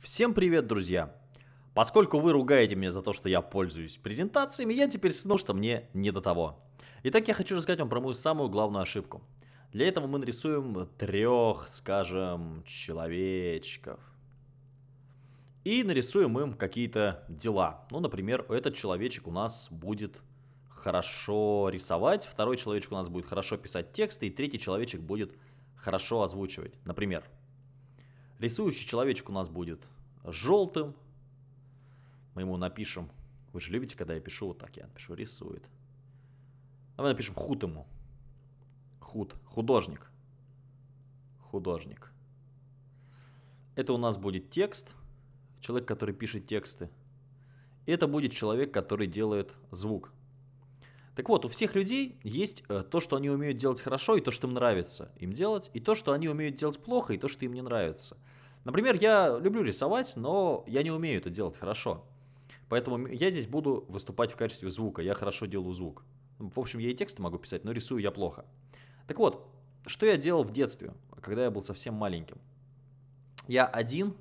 Всем привет, друзья! Поскольку вы ругаете меня за то, что я пользуюсь презентациями, я теперь снова, что мне не до того. Итак, я хочу рассказать вам про мою самую главную ошибку. Для этого мы нарисуем трех, скажем, человечков. И нарисуем им какие-то дела. Ну, например, этот человечек у нас будет хорошо рисовать, второй человечек у нас будет хорошо писать тексты, и третий человечек будет хорошо озвучивать. Например, Рисующий человечек у нас будет желтым. Мы ему напишем, вы же любите, когда я пишу вот так, я напишу рисует. Давай напишем худ ему. Худ, художник. Художник. Это у нас будет текст, человек, который пишет тексты. Это будет человек, который делает звук. Так вот, у всех людей есть э, то, что они умеют делать хорошо, и то, что им нравится им делать, и то, что они умеют делать плохо, и то, что им не нравится. Например, я люблю рисовать, но я не умею это делать хорошо. Поэтому я здесь буду выступать в качестве звука. Я хорошо делаю звук. В общем, я и тексты могу писать, но рисую я плохо. Так вот, что я делал в детстве, когда я был совсем маленьким? Я один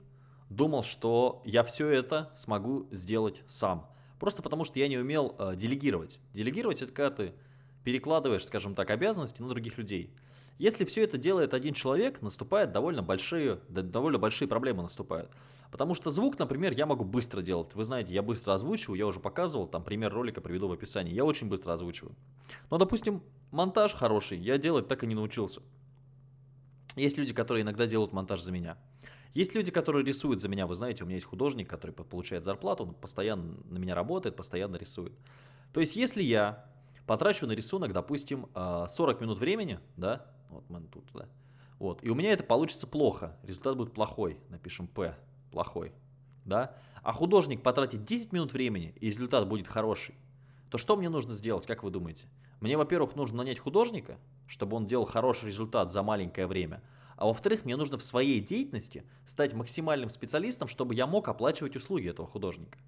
думал, что я все это смогу сделать сам. Просто потому, что я не умел э, делегировать. Делегировать – это когда ты перекладываешь, скажем так, обязанности на других людей. Если все это делает один человек, наступают довольно большие, довольно большие проблемы наступают. Потому что звук, например, я могу быстро делать. Вы знаете, я быстро озвучиваю, я уже показывал, там пример ролика приведу в описании. Я очень быстро озвучиваю. Но, допустим, монтаж хороший, я делать так и не научился. Есть люди, которые иногда делают монтаж за меня. Есть люди, которые рисуют за меня. Вы знаете, у меня есть художник, который получает зарплату, он постоянно на меня работает, постоянно рисует. То есть, если я потрачу на рисунок, допустим, 40 а, минут времени, да, вот мы тут, да. Вот. И у меня это получится плохо. Результат будет плохой. Напишем P. Плохой. Да? А художник потратит 10 минут времени, и результат будет хороший. То что мне нужно сделать, как вы думаете? Мне, во-первых, нужно нанять художника, чтобы он делал хороший результат за маленькое время. А во-вторых, мне нужно в своей деятельности стать максимальным специалистом, чтобы я мог оплачивать услуги этого художника.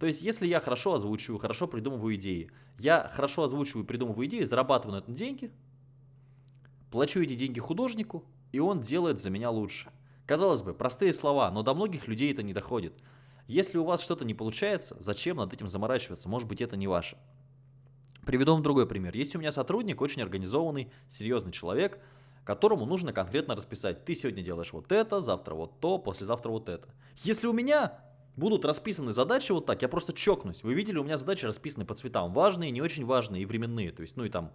То есть, если я хорошо озвучиваю, хорошо придумываю идеи, я хорошо озвучиваю придумываю идеи, зарабатываю на этом деньги, Плачу эти деньги художнику, и он делает за меня лучше. Казалось бы, простые слова, но до многих людей это не доходит. Если у вас что-то не получается, зачем над этим заморачиваться? Может быть, это не ваше. Приведу вам другой пример. Есть у меня сотрудник, очень организованный, серьезный человек, которому нужно конкретно расписать. Ты сегодня делаешь вот это, завтра вот то, послезавтра вот это. Если у меня будут расписаны задачи вот так, я просто чокнусь. Вы видели, у меня задачи расписаны по цветам. Важные, не очень важные и временные. То есть, ну и там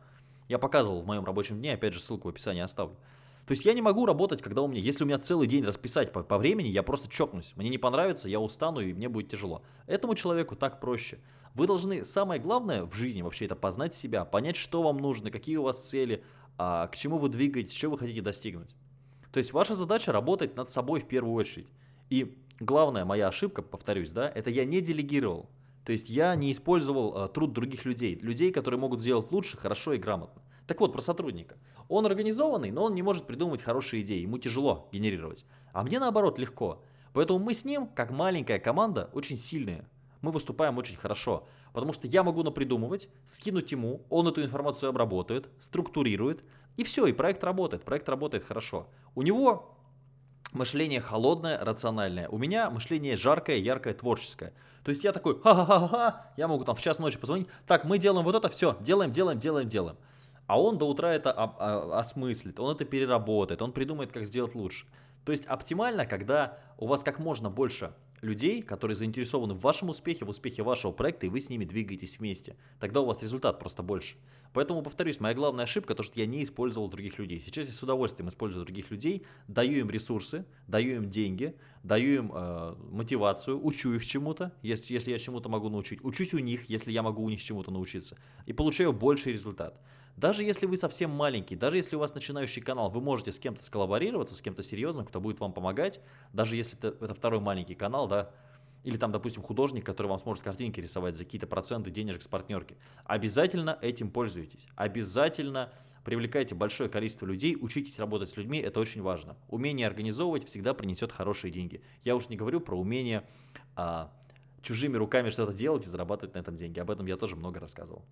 я показывал в моем рабочем дне, опять же, ссылку в описании оставлю. То есть я не могу работать, когда у меня, если у меня целый день расписать по, по времени, я просто чокнусь. Мне не понравится, я устану и мне будет тяжело. Этому человеку так проще. Вы должны, самое главное в жизни вообще это познать себя, понять, что вам нужно, какие у вас цели, к чему вы двигаетесь, что вы хотите достигнуть. То есть ваша задача работать над собой в первую очередь. И главная моя ошибка, повторюсь, да, это я не делегировал. То есть я не использовал э, труд других людей, людей, которые могут сделать лучше, хорошо и грамотно. Так вот, про сотрудника. Он организованный, но он не может придумывать хорошие идеи, ему тяжело генерировать. А мне наоборот легко. Поэтому мы с ним, как маленькая команда, очень сильные. Мы выступаем очень хорошо, потому что я могу напридумывать, скинуть ему, он эту информацию обработает, структурирует, и все, и проект работает, проект работает хорошо. У него мышление холодное, рациональное. У меня мышление жаркое, яркое, творческое. То есть я такой, ха-ха-ха-ха, я могу там в час ночи позвонить, так, мы делаем вот это, все, делаем, делаем, делаем, делаем. А он до утра это осмыслит, он это переработает, он придумает, как сделать лучше. То есть оптимально, когда у вас как можно больше людей, которые заинтересованы в вашем успехе, в успехе вашего проекта, и вы с ними двигаетесь вместе. Тогда у вас результат просто больше. Поэтому, повторюсь, моя главная ошибка, то, что я не использовал других людей. Сейчас я с удовольствием использую других людей, даю им ресурсы, даю им деньги, даю им э, мотивацию, учу их чему-то, если, если я чему-то могу научить, учусь у них, если я могу у них чему-то научиться, и получаю больший результат. Даже если вы совсем маленький, даже если у вас начинающий канал, вы можете с кем-то сколлаборироваться, с кем-то серьезным, кто будет вам помогать, даже если это, это второй маленький канал, да, или там, допустим, художник, который вам сможет картинки рисовать за какие-то проценты денежек с партнерки. Обязательно этим пользуйтесь. Обязательно привлекайте большое количество людей, учитесь работать с людьми, это очень важно. Умение организовывать всегда принесет хорошие деньги. Я уж не говорю про умение а, чужими руками что-то делать и зарабатывать на этом деньги. Об этом я тоже много рассказывал.